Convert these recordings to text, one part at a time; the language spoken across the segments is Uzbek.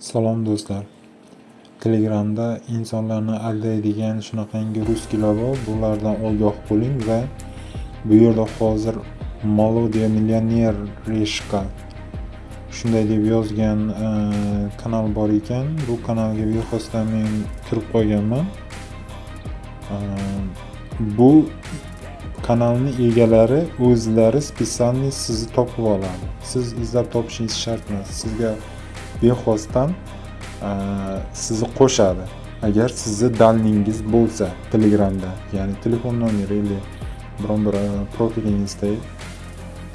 Salom do'stlar. Telegramda insonlarni aldaydigan shunaqangi russkilar bor. Bulardan ogoh bo'ling va bu yerda hozir Melodiya millioner Reshka shunday deb yozgan e, kanal bor ekan. Bu kanalga bexosdan men kirib qolganman. E, bu kanalni egalari o'zlari spesialniy sizni topib oladi. Siz izlab topishingiz shart emas. Sizga bexosdan e, sizni qo'shadi. Agar sizni dalningiz bo'lsa telegramda ya'ni telefon nomeri или biron bir e, profilingizda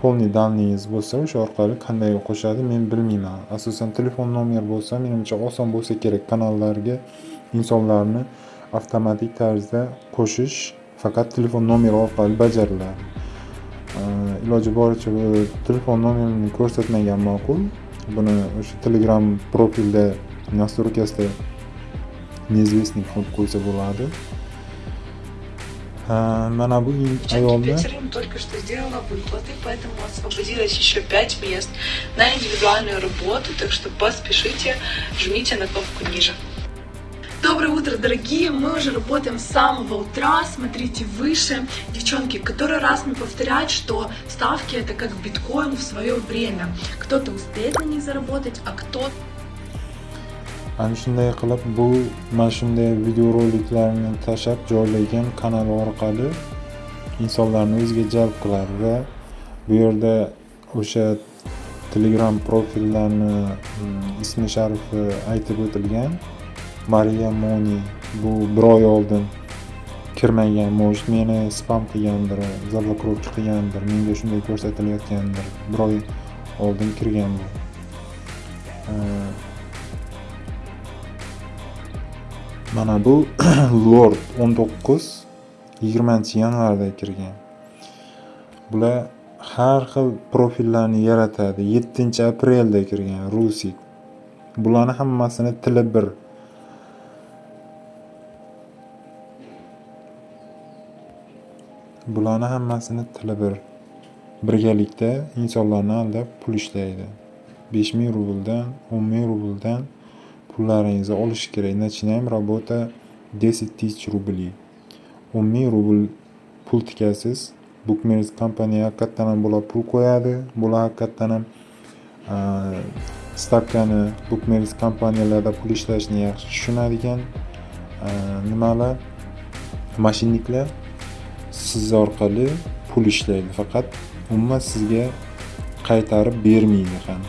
полный dalningiz bo'lsa o'sha orqali qanday qo'shadi men bilmayman. Asosan telefon nomer bo'lsa menimcha oson bo'lsa kerak. Kanallarga insonlarni avtomatik tarzda qo'shish faqat telefon nomeri orqali bajariladi. E, iloji boricha telefon nomerini ko'rsatmagan ma'qul. Buni o'sha telegram profilda настройкасida неизвестный qilib qo'ysa bo'ladi mana bu ayolni Екатерина только что сделала выплаты, поэтому освободилось еще 5 мест на индивидуальную работу, так что поспешите, жмите на кнопку ниже. Доброе утро, дорогие! Мы уже работаем с самого утра, смотрите выше. Девчонки, который раз мне повторяют, что ставки это как биткоин в свое время. Кто-то успеет на них заработать, а кто shunday videoroliklarni tashlab joylagan kanal orqali insonlarni o'ziga jalb qiladi va bu yerda o'sha telegram profillarni mm, ismi sharifi aytib o'tilgan mariya moni bu bir oy oldin kirmagan может meni spam qilgandir заблокировка qilgandir menga shunday ko'rsatilayotgandir bir oy oldin kirgan bu mana bu lord 19 20 yanvarda kirgan. Bular har xil profillarni yaratadi. 7 aprelda kirgan rusik bularni hammasini tili bir bularni hammasini tili bir. Birgalikda insonlarni aldab pul ishlaydi. besh ming rubldan o'n ming rubldan pullaringizni olish kerak. Начинаем работа десять тысяч рублей o'n ming rubl pul tikasiz. Bukmers kompaniya haqiqatdan ham bular pul qo'yadi. Bular haqiqatdan ham stavkani bukmers kompaniyalarda pul ishlashni yaxshi tushunadigan nimalar? Mashinniklar siz orqali pul ishlaydi. Faqat umuman sizga qaytarib bermaydi ham.